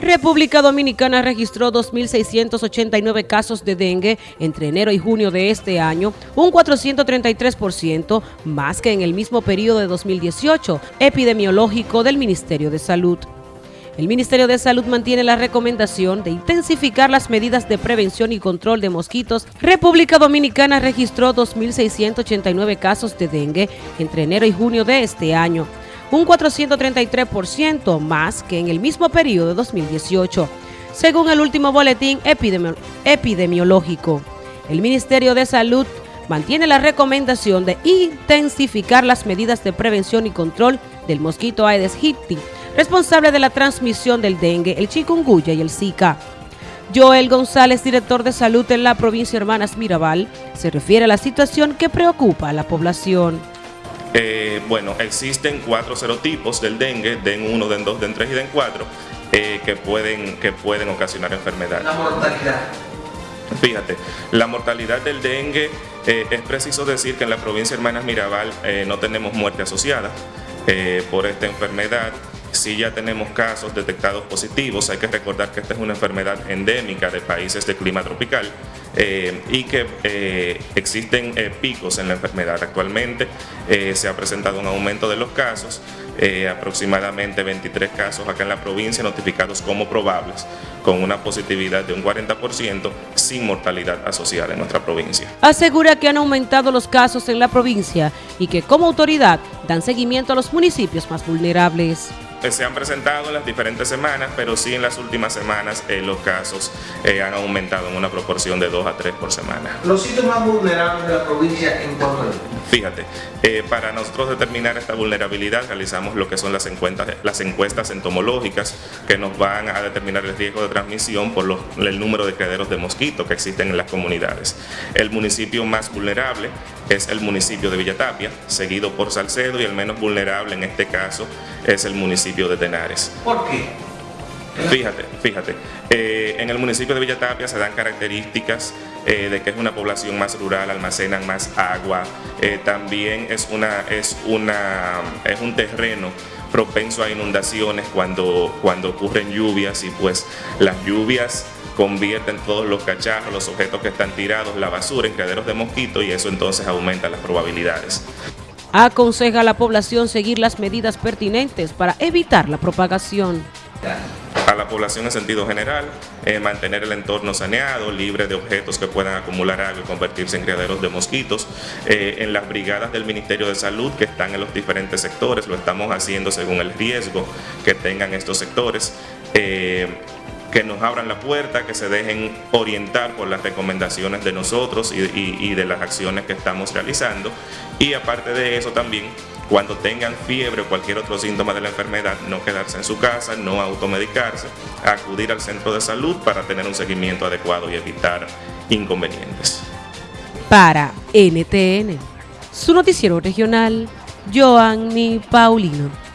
República Dominicana registró 2.689 casos de dengue entre enero y junio de este año, un 433% más que en el mismo periodo de 2018, epidemiológico del Ministerio de Salud. El Ministerio de Salud mantiene la recomendación de intensificar las medidas de prevención y control de mosquitos. República Dominicana registró 2.689 casos de dengue entre enero y junio de este año, un 433% más que en el mismo periodo de 2018, según el último boletín epidemiológico. El Ministerio de Salud mantiene la recomendación de intensificar las medidas de prevención y control del mosquito Aedes aegypti, responsable de la transmisión del dengue, el chikungunya y el zika. Joel González, director de salud en la provincia Hermanas Mirabal, se refiere a la situación que preocupa a la población. Eh, bueno, existen cuatro serotipos del dengue, DEN 1, DEN 2, DEN 3 y DEN 4, eh, que, pueden, que pueden ocasionar enfermedad. La mortalidad. Fíjate, la mortalidad del dengue, eh, es preciso decir que en la provincia Hermanas Mirabal no tenemos muerte asociada por esta enfermedad. Si ya tenemos casos detectados positivos, hay que recordar que esta es una enfermedad endémica de países de clima tropical eh, y que eh, existen eh, picos en la enfermedad. Actualmente se ha presentado un aumento de los casos, aproximadamente 23 casos acá en la provincia notificados como probables, con una positividad de un 40% sin mortalidad asociada en nuestra provincia. Asegura que han aumentado los casos en la provincia y que como autoridad dan seguimiento a los municipios más vulnerables se han presentado en las diferentes semanas, pero sí en las últimas semanas eh, los casos eh, han aumentado en una proporción de 2 a 3 por semana. ¿Los sitios más vulnerables de la provincia en cuanto Fíjate, eh, para nosotros determinar esta vulnerabilidad realizamos lo que son las encuestas, las encuestas entomológicas que nos van a determinar el riesgo de transmisión por el número de criaderos de mosquitos que existen en las comunidades. El municipio más vulnerable es el municipio de Villatapia, seguido por Salcedo y el menos vulnerable en este caso es el municipio de Tenares. ¿Por qué? Fíjate, fíjate, eh, en el municipio de Villatapia se dan características eh, de que es una población más rural, almacenan más agua, eh, también es, una, es, una, es un terreno propenso a inundaciones cuando, cuando ocurren lluvias y pues las lluvias convierten todos los cacharros, los objetos que están tirados, la basura en criaderos de mosquitos y eso entonces aumenta las probabilidades. Aconseja a la población seguir las medidas pertinentes para evitar la propagación. A la población en sentido general, eh, mantener el entorno saneado, libre de objetos que puedan acumular agua y convertirse en criaderos de mosquitos. Eh, en las brigadas del Ministerio de Salud que están en los diferentes sectores, lo estamos haciendo según el riesgo que tengan estos sectores. Eh, que nos abran la puerta, que se dejen orientar por las recomendaciones de nosotros y, de las acciones que estamos realizando. Y aparte de eso también, cuando tengan fiebre o cualquier otro síntoma de la enfermedad, no quedarse en su casa, no automedicarse, acudir al centro de salud para tener un seguimiento adecuado y evitar inconvenientes. Para NTN, su noticiero regional, Joanny Paulino.